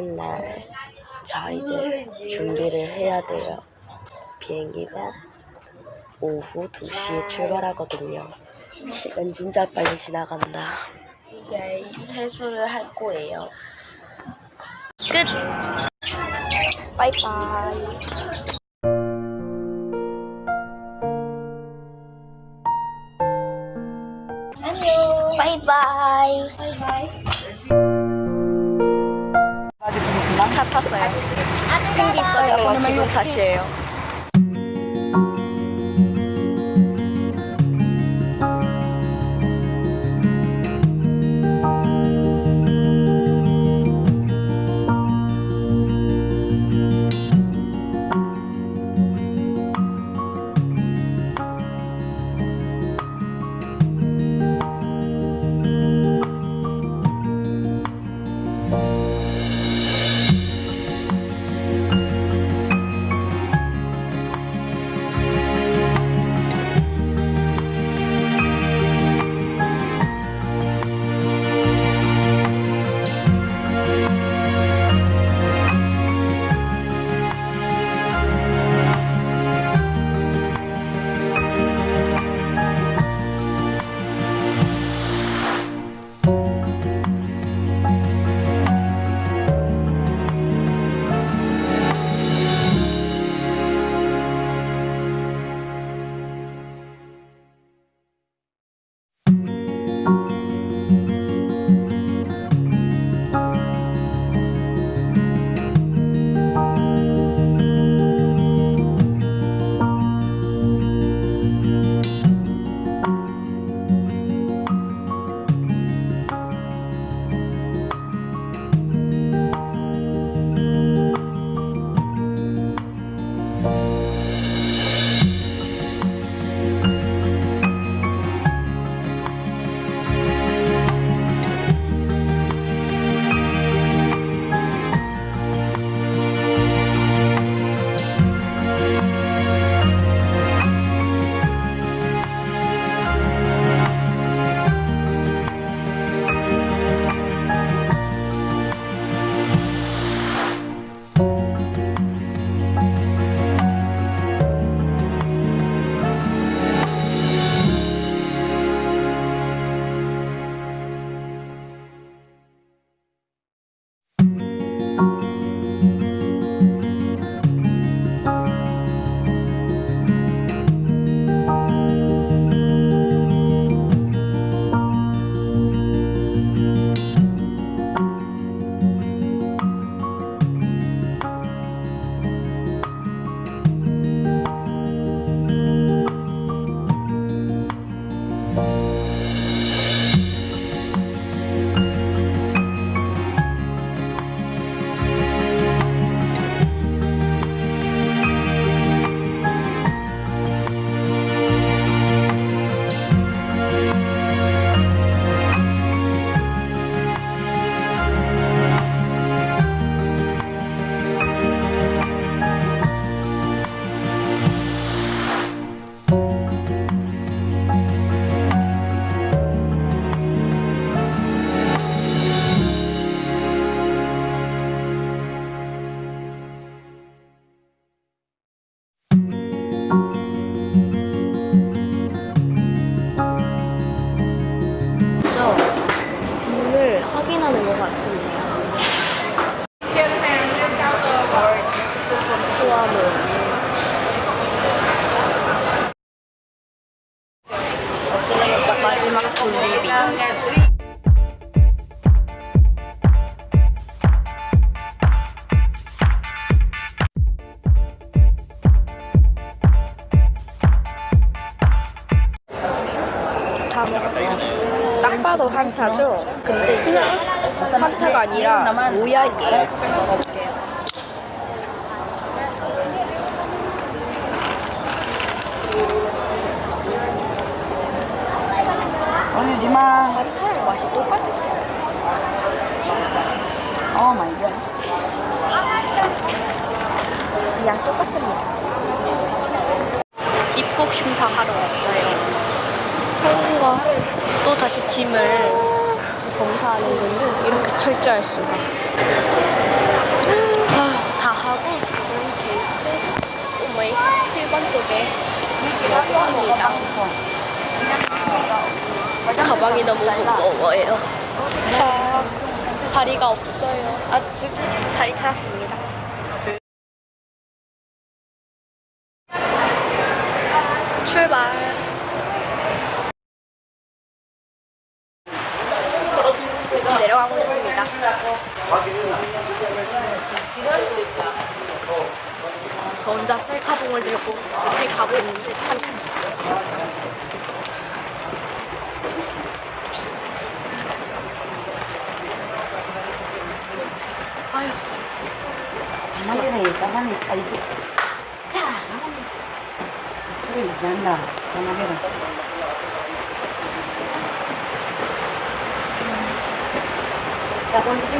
가는 날. 자, 이제 준비를 해야 돼요. 비행기가 오후 2시에 출발하거든요. 시간 진짜 빨리 지나간다. 이제 세수를 할 거예요. 끝! 바이바이. 지는 건 기분 탓이에요. 환타가 아니라 모야이에요. 먹어볼게요. 올리지 마. 환타랑 맛이 똑같아요. Oh my god. 그냥 똑같습니다. 입국 심사하러 왔어요. 통과 또 다시 짐을 검사하는 건데 이렇게 철저할 수가. 아, 다 하고 지금 게이트 오메이 7번 쪽에 합니다. 가방이 너무 무거워요. 자, 자리가 없어요. 아, 저, 저, 자리 찾았습니다. 출발. 지금 내려가고? 있습니다. 저 혼자 셀카봉을 들고 이렇게 가고 있는데 참. 아유 가만히 가만히 아이고 야 가만히 있어. 저기 유지한다. 가만히 야 돌리지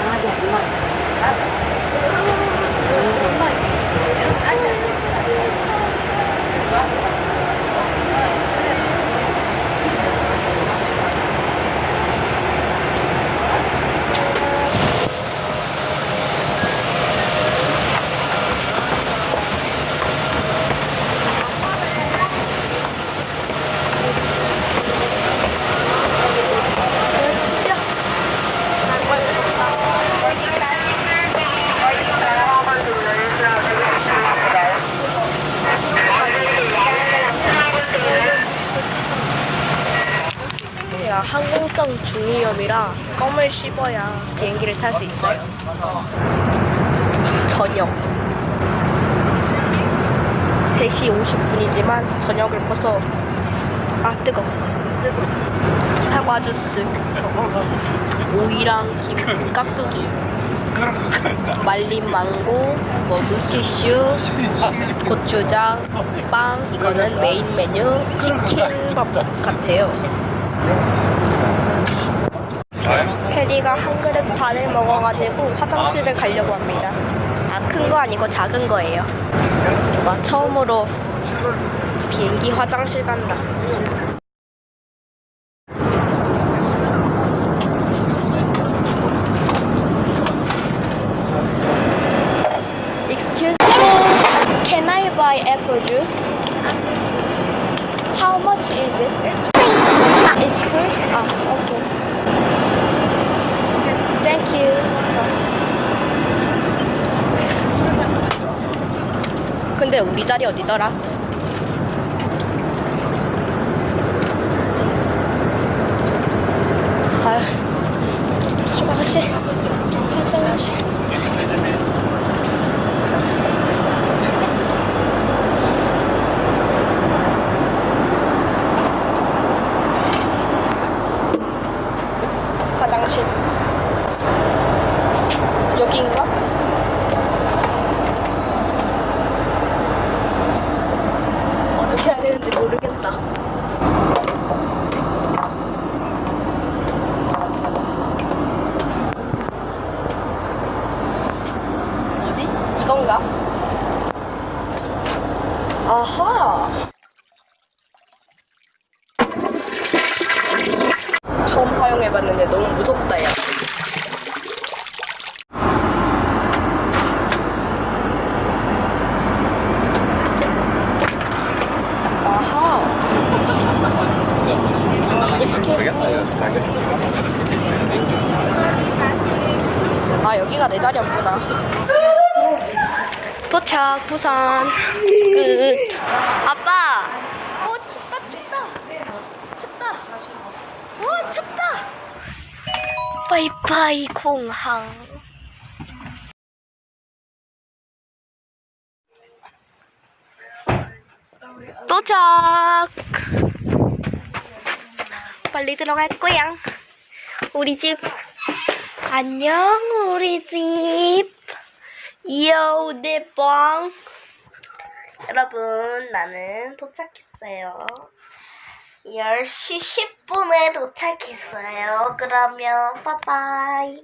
이상하게 오지 마. 애안 항공성 중이염이라 껌을 씹어야 비행기를 탈 수 있어요. 저녁. 3시 50분이지만 저녁을 벗어. 아 뜨거. 사과 주스. 오이랑 김 깍두기. 말린 망고 뭐 물티슈 고추장 빵. 이거는 메인 메뉴. 치킨 같아요. 해리가 한 그릇 반을 먹어가지고 화장실을 가려고 합니다. 아, 큰 거 아니고 작은 거예요. 와, 처음으로 비행기 화장실 간다. Ah. You. 근데 우리 자리 어디더라? 화장실, 화장실. 화장실. 여기인가? 어떻게 해야 되는지 모르겠다. 뭐지? 이건가? 아하. 처음 사용해봤는데 너무 무섭다, 야. 아하. Excuse me. 아 여기가 내 자리였구나. 도착 부산 끝. 아빠. 어 춥다 춥다 춥다. 와 춥다. 바이바이 공항. 도착. 빨리 들어갈 거야. 우리 집. 안녕, 우리 집. 요, 내 뻥. 여러분, 나는 도착했어요. 10시 10분에 도착했어요. 그러면, 빠빠이.